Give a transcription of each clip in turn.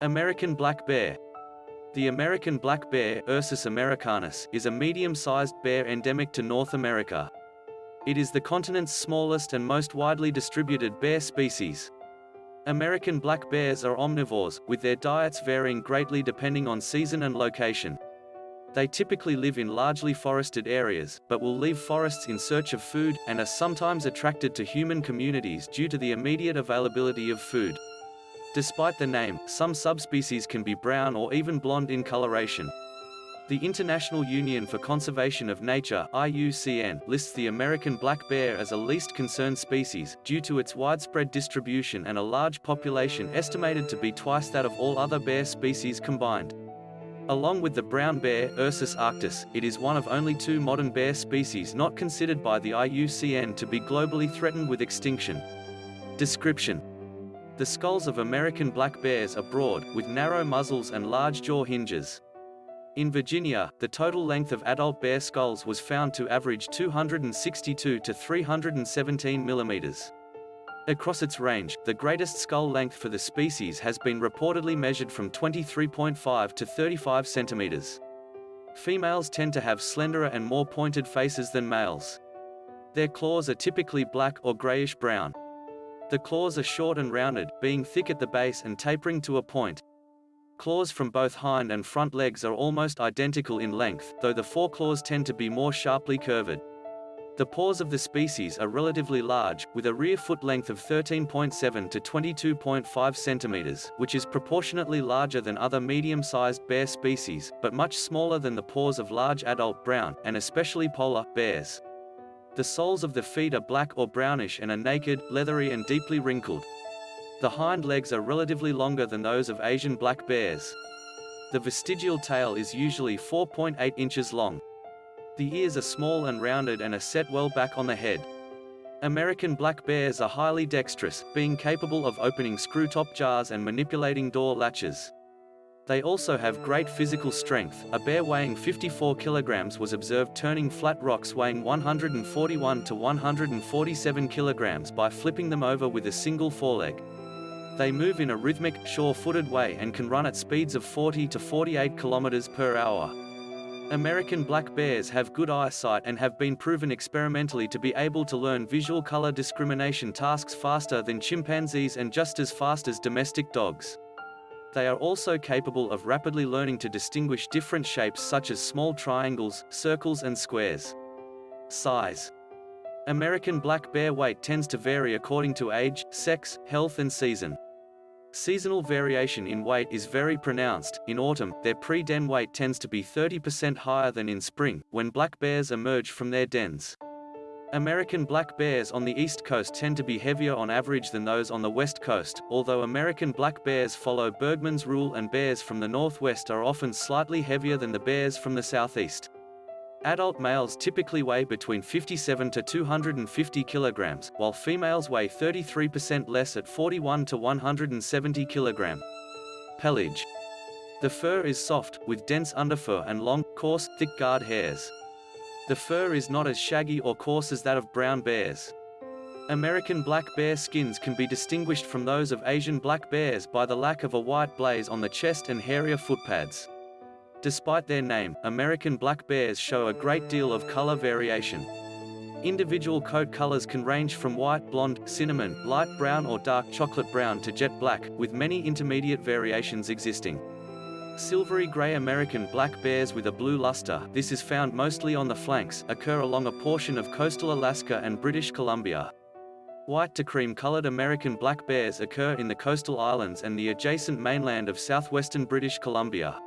American black bear. The American black bear, Ursus americanus, is a medium-sized bear endemic to North America. It is the continent's smallest and most widely distributed bear species. American black bears are omnivores, with their diets varying greatly depending on season and location. They typically live in largely forested areas, but will leave forests in search of food, and are sometimes attracted to human communities due to the immediate availability of food. Despite the name, some subspecies can be brown or even blonde in coloration. The International Union for Conservation of Nature IUCN, lists the American black bear as a least concerned species, due to its widespread distribution and a large population estimated to be twice that of all other bear species combined. Along with the brown bear, Ursus arctos, it is one of only two modern bear species not considered by the IUCN to be globally threatened with extinction. Description the skulls of American black bears are broad, with narrow muzzles and large jaw hinges. In Virginia, the total length of adult bear skulls was found to average 262 to 317 millimeters. Across its range, the greatest skull length for the species has been reportedly measured from 23.5 to 35 centimeters. Females tend to have slenderer and more pointed faces than males. Their claws are typically black or grayish-brown. The claws are short and rounded, being thick at the base and tapering to a point. Claws from both hind and front legs are almost identical in length, though the foreclaws tend to be more sharply curved. The paws of the species are relatively large, with a rear foot length of 13.7 to 22.5 centimeters, which is proportionately larger than other medium-sized bear species, but much smaller than the paws of large adult brown, and especially polar, bears. The soles of the feet are black or brownish and are naked, leathery and deeply wrinkled. The hind legs are relatively longer than those of Asian black bears. The vestigial tail is usually 4.8 inches long. The ears are small and rounded and are set well back on the head. American black bears are highly dexterous, being capable of opening screw-top jars and manipulating door latches. They also have great physical strength. A bear weighing 54 kilograms was observed turning flat rocks weighing 141 to 147 kilograms by flipping them over with a single foreleg. They move in a rhythmic, sure-footed way and can run at speeds of 40 to 48 kilometers per hour. American black bears have good eyesight and have been proven experimentally to be able to learn visual color discrimination tasks faster than chimpanzees and just as fast as domestic dogs. They are also capable of rapidly learning to distinguish different shapes such as small triangles, circles and squares. Size American black bear weight tends to vary according to age, sex, health and season. Seasonal variation in weight is very pronounced. In autumn, their pre-den weight tends to be 30% higher than in spring, when black bears emerge from their dens. American black bears on the east coast tend to be heavier on average than those on the west coast, although American black bears follow Bergmann's rule and bears from the northwest are often slightly heavier than the bears from the southeast. Adult males typically weigh between 57 to 250 kilograms, while females weigh 33% less at 41 to 170 kilogram. Pelage. The fur is soft, with dense underfur and long, coarse, thick guard hairs. The fur is not as shaggy or coarse as that of brown bears. American black bear skins can be distinguished from those of Asian black bears by the lack of a white blaze on the chest and hairier footpads. Despite their name, American black bears show a great deal of color variation. Individual coat colors can range from white, blonde, cinnamon, light brown or dark chocolate brown to jet black, with many intermediate variations existing. Silvery grey American black bears with a blue luster this is found mostly on the flanks, occur along a portion of coastal Alaska and British Columbia. White to cream-colored American black bears occur in the coastal islands and the adjacent mainland of southwestern British Columbia.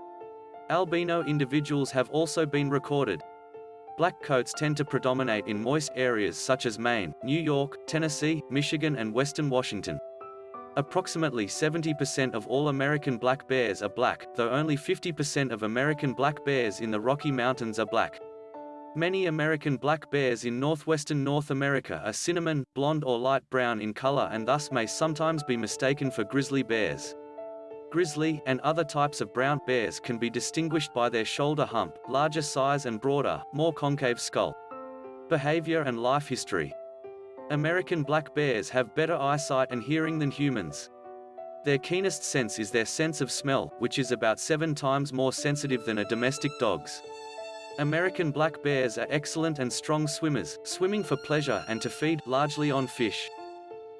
Albino individuals have also been recorded. Black coats tend to predominate in moist areas such as Maine, New York, Tennessee, Michigan and western Washington. Approximately 70% of all American black bears are black, though only 50% of American black bears in the Rocky Mountains are black. Many American black bears in northwestern North America are cinnamon, blonde or light brown in color and thus may sometimes be mistaken for grizzly bears. Grizzly, and other types of brown bears can be distinguished by their shoulder hump, larger size and broader, more concave skull. Behavior and life history American black bears have better eyesight and hearing than humans. Their keenest sense is their sense of smell, which is about seven times more sensitive than a domestic dog's. American black bears are excellent and strong swimmers, swimming for pleasure and to feed, largely on fish.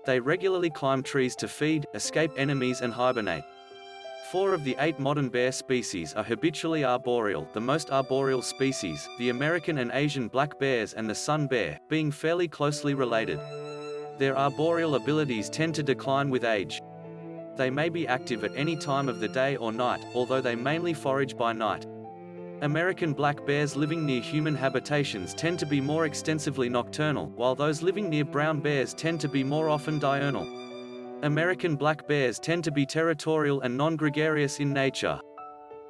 They regularly climb trees to feed, escape enemies and hibernate. Four of the eight modern bear species are habitually arboreal, the most arboreal species, the American and Asian black bears and the sun bear, being fairly closely related. Their arboreal abilities tend to decline with age. They may be active at any time of the day or night, although they mainly forage by night. American black bears living near human habitations tend to be more extensively nocturnal, while those living near brown bears tend to be more often diurnal. American black bears tend to be territorial and non-gregarious in nature.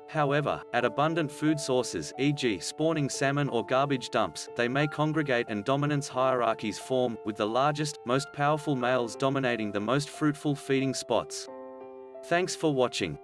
However, at abundant food sources e.g. spawning salmon or garbage dumps, they may congregate and dominance hierarchies form, with the largest, most powerful males dominating the most fruitful feeding spots. Thanks for watching.